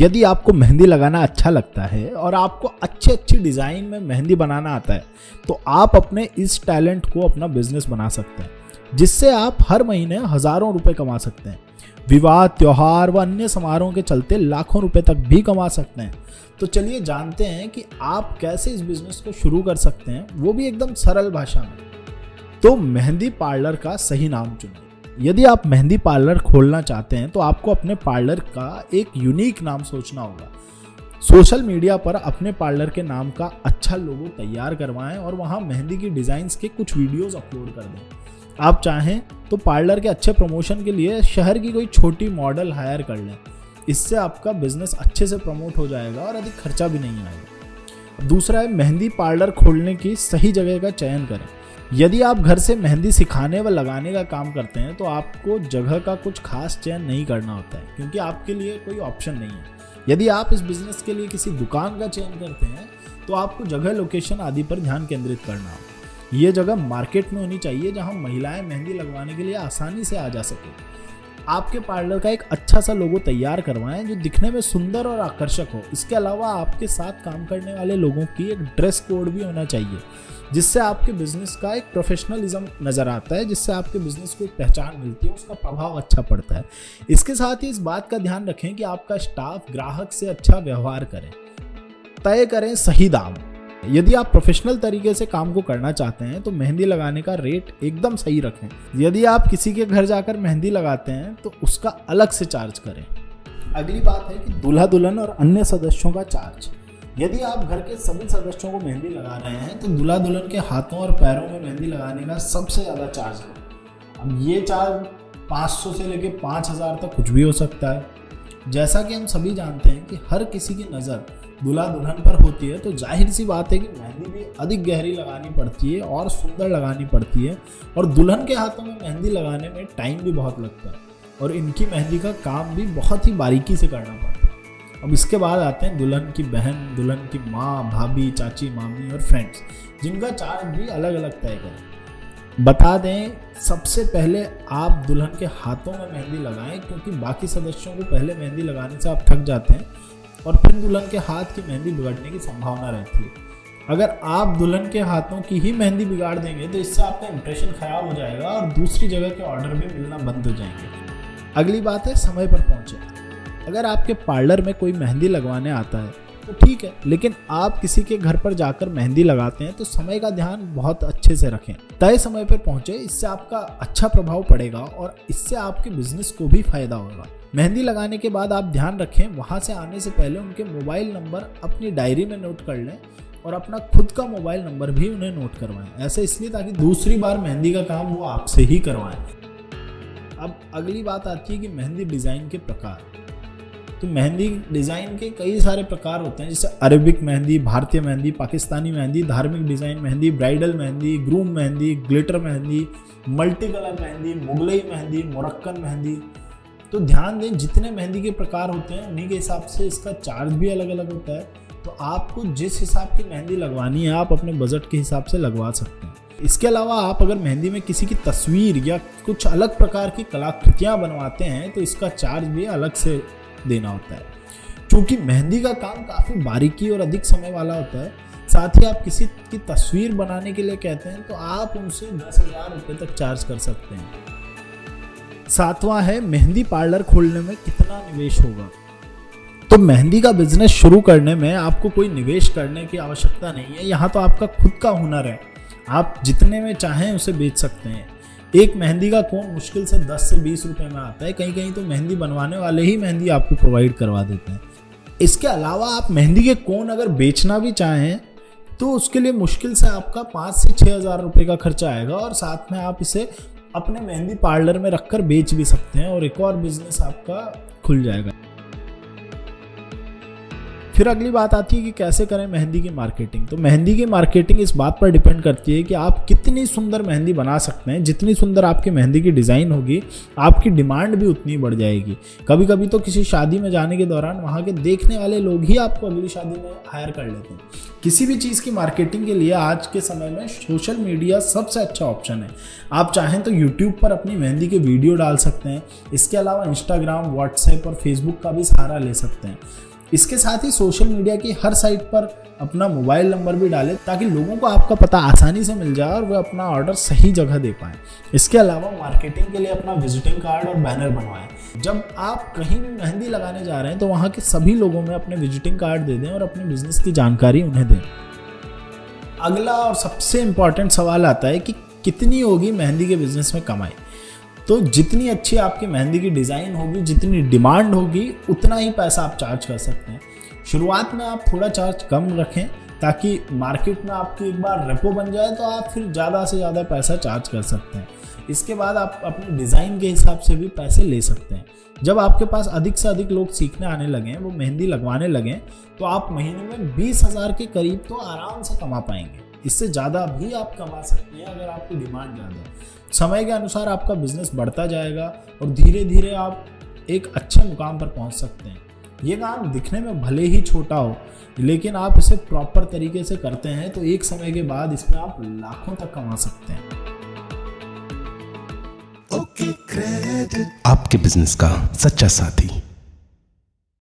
यदि आपको मेहंदी लगाना अच्छा लगता है और आपको अच्छे अच्छी डिज़ाइन में मेहंदी बनाना आता है तो आप अपने इस टैलेंट को अपना बिज़नेस बना सकते हैं, जिससे आप हर महीने हज़ारों रुपए कमा सकते हैं। विवाह, त्यौहार व अन्य समारोह के चलते लाखों रुपए तक भी कमा सकते हैं। तो चलिए जानते हैं कि आप कैसे इस बिज़नेस को शुरू कर सकते हैं, वो भी एकदम सरल भाषा में। तो मेहंदी पार्लर का सही नाम चुनें यदि आप मेहंदी पार्लर खोलना चाहते हैं तो आपको अपने पार्लर का एक यूनिक नाम सोचना होगा। सोशल मीडिया पर अपने पार्लर के नाम का अच्छा लोगो तैयार करवाएँ और वहाँ मेहंदी की डिज़ाइंस के कुछ वीडियोस अपलोड कर दें। आप चाहें तो पार्लर के अच्छे प्रमोशन के लिए शहर की कोई छोटी मॉडल हायर कर लें। इससे आपका बिज़नेस अच्छे से प्रमोट हो जाएगा और अधिक खर्चा भी नहीं आएगा। दूसरा है, मेहंदी पार्लर खोलने की सही जगह का चयन करें। यदि आप घर से मेहंदी सिखाने व लगाने का काम करते हैं तो आपको जगह का कुछ खास चयन नहीं करना होता है, क्योंकि आपके लिए कोई ऑप्शन नहीं है। यदि आप इस बिज़नेस के लिए किसी दुकान का चयन करते हैं तो आपको जगह लोकेशन आदि पर ध्यान केंद्रित करना होगा। ये जगह मार्केट में होनी चाहिए, जहाँ महिलाएँ मेहंदी लगवाने के लिए आसानी से आ जा सके। आपके पार्लर का एक अच्छा सा लोगो तैयार करवाएँ जो दिखने में सुंदर और आकर्षक हो। इसके अलावा आपके साथ काम करने वाले लोगों की एक ड्रेस कोड भी होना चाहिए, जिससे आपके बिज़नेस का एक प्रोफेशनलिज्म नज़र आता है, जिससे आपके बिज़नेस को एक पहचान मिलती है, उसका प्रभाव अच्छा पड़ता है। इसके साथ ही इस बात का ध्यान रखें कि आपका स्टाफ ग्राहक से अच्छा व्यवहार करें। तय करें सही दाम। यदि आप प्रोफेशनल तरीके से काम को करना चाहते हैं तो मेहंदी लगाने का रेट एकदम सही रखें। यदि आप किसी के घर जाकर मेहंदी लगाते हैं तो उसका अलग से चार्ज करें। अगली बात है कि दूल्हा दुल्हन और अन्य सदस्यों का चार्ज यदि आप घर के सभी सदस्यों को मेहंदी लगा रहे हैं तो दूल्हा दुल्हन के हाथों और पैरों में मेहंदी लगाने का सबसे ज़्यादा चार्ज है। अब ये चार्ज 500 से लेके 5000 तक कुछ भी हो सकता है। जैसा कि हम सभी जानते हैं कि हर किसी की नज़र दूल्हा दुल्हन पर होती है तो ज़ाहिर सी बात है कि मेहंदी भी अधिक गहरी लगानी पड़ती है और सुंदर लगानी पड़ती है। और दुल्हन के हाथों में मेहंदी लगाने में टाइम भी बहुत लगता है और इनकी मेहंदी का काम भी बहुत ही बारीकी से करना पड़ता है। अब इसके बाद आते हैं दुल्हन की बहन, दुल्हन की माँ, भाभी, चाची, मामी और फ्रेंड्स जिनका चार्ज भी अलग अलग तय करें। बता दें, सबसे पहले आप दुल्हन के हाथों में मेहंदी लगाएँ, क्योंकि बाकी सदस्यों को पहले मेहंदी लगाने से आप थक जाते हैं और फिर दुल्हन के हाथ की मेहंदी बिगड़ने की संभावना रहती है। अगर आप दुल्हन के हाथों की ही मेहंदी बिगाड़ देंगे तो इससे आपका इंप्रेशन खराब हो जाएगा और दूसरी जगह के ऑर्डर भी मिलना बंद हो जाएँगे। अगली बात है, समय पर पहुँचे। अगर आपके पार्लर में कोई मेहंदी लगवाने आता है तो ठीक है, लेकिन आप किसी के घर पर जाकर मेहंदी लगाते हैं तो समय का ध्यान बहुत अच्छे से रखें। तय समय पर पहुँचे, इससे आपका अच्छा प्रभाव पड़ेगा और इससे आपके बिज़नेस को भी फ़ायदा होगा। मेहंदी लगाने के बाद आप ध्यान रखें, वहाँ से आने से पहले उनके मोबाइल नंबर अपनी डायरी में नोट कर लें और अपना खुद का मोबाइल नंबर भी उन्हें नोट करवाएँ। ऐसे इसलिए ताकि दूसरी बार मेहंदी का काम वो आपसे ही करवाएँ। अब अगली बात आती है कि मेहंदी डिज़ाइन के प्रकार। तो मेहंदी डिज़ाइन के कई सारे प्रकार होते हैं, जैसे अरेबिक मेहंदी, भारतीय मेहंदी, पाकिस्तानी मेहंदी, धार्मिक design mehndi, bridal mehndi, groom mehndi, glitter mehndi multi colour mehndi, Mughlai mehndi, Moroccan mehndi. तो ध्यान दें, जितने मेहंदी के प्रकार होते हैं, उन्हीं के हिसाब से इसका चार्ज भी अलग अलग होता है। तो आपको जिस हिसाब की मेहंदी लगवानी है, आप अपने बजट के हिसाब से लगवा सकते हैं। इसके अलावा आप अगर मेहंदी में किसी की तस्वीर या कुछ अलग प्रकार की कलाकृतियाँ बनवाते हैं तो इसका चार्ज भी अलग से देना होता है। क्योंकि मेहंदी का काम काफ़ी बारीकी और अधिक समय वाला होता है, साथ ही आप किसी की तस्वीर बनाने के लिए कहते हैं तो आप उनसे दस हज़ार रुपये तक चार्ज कर सकते हैं। सातवां है, मेहंदी पार्लर खोलने में कितना निवेश होगा? तो मेहंदी का बिज़नेस शुरू करने में आपको कोई निवेश करने की आवश्यकता नहीं है, यहाँ तो आपका खुद का हुनर है। आप जितने में चाहें उसे बेच सकते हैं। एक मेहंदी का कोन मुश्किल से 10 से 20 रुपए में आता है? कहीं कहीं तो मेहंदी बनवाने वाले ही मेहंदी आपको प्रोवाइड करवा देते हैं। इसके अलावा आप मेहंदी के कोन अगर बेचना भी चाहें तो उसके लिए मुश्किल से आपका पाँच से छः हज़ार रुपये का खर्चा आएगा और साथ में आप इसे अपने मेहंदी पार्लर में रखकर बेच भी सकते हैं और एक और बिज़नेस आपका खुल जाएगा। फिर अगली बात आती है कि कैसे करें मेहंदी की मार्केटिंग तो मेहंदी की मार्केटिंग इस बात पर डिपेंड करती है कि आप कितनी सुंदर मेहंदी बना सकते हैं। जितनी सुंदर आपकी मेहंदी की डिज़ाइन होगी, आपकी डिमांड भी उतनी बढ़ जाएगी। कभी कभी तो किसी शादी में जाने के दौरान वहाँ के देखने वाले लोग ही आपको अगली शादी में हायर कर लेते हैं। किसी भी चीज़ की मार्केटिंग के लिए आज के समय में सोशल मीडिया सबसे अच्छा ऑप्शन है। आप चाहें तो यूट्यूब पर अपनी मेहंदी के वीडियो डाल सकते हैं। इसके अलावा इंस्टाग्राम व्हाट्सएप और फेसबुक का भी सहारा ले सकते हैं। इसके साथ ही सोशल मीडिया की हर साइट पर अपना मोबाइल नंबर भी डालें ताकि लोगों को आपका पता आसानी से मिल जाए और वे अपना ऑर्डर सही जगह दे पाए। इसके अलावा मार्केटिंग के लिए अपना विजिटिंग कार्ड और बैनर बनवाएँ। जब आप कहीं भी मेहंदी लगाने जा रहे हैं तो वहाँ के सभी लोगों में अपने विजिटिंग कार्ड दे दें और अपने बिज़नेस की जानकारी उन्हें दें। अगला और सबसे इंपॉर्टेंट सवाल आता है कि कितनी होगी मेहंदी के बिज़नेस में कमाई? तो जितनी अच्छी आपकी मेहंदी की डिज़ाइन होगी, जितनी डिमांड होगी, उतना ही पैसा आप चार्ज कर सकते हैं। शुरुआत में आप थोड़ा चार्ज कम रखें ताकि मार्केट में आपकी एक बार रेपो बन जाए तो आप फिर ज़्यादा से ज़्यादा पैसा चार्ज कर सकते हैं। इसके बाद आप अपने डिज़ाइन के हिसाब से भी पैसे ले सकते हैं। जब आपके पास अधिक से अधिक लोग सीखने आने लगें, वो मेहंदी लगवाने लगें तो आप महीने में बीस हज़ार के करीब तो आराम से कमा पाएँगे। इससे ज़्यादा भी आप कमा सकते हैं अगर आपकी डिमांड ज़्यादा है। समय के अनुसार आपका बिज़नेस बढ़ता जाएगा और धीरे धीरे आप एक अच्छे मुकाम पर पहुँच सकते हैं। ये काम दिखने में भले ही छोटा हो, लेकिन आप इसे प्रॉपर तरीके से करते हैं तो एक समय के बाद इसमें आप लाखों तक कमा सकते हैं। आपके बिज़नेस का सच्चा साथी।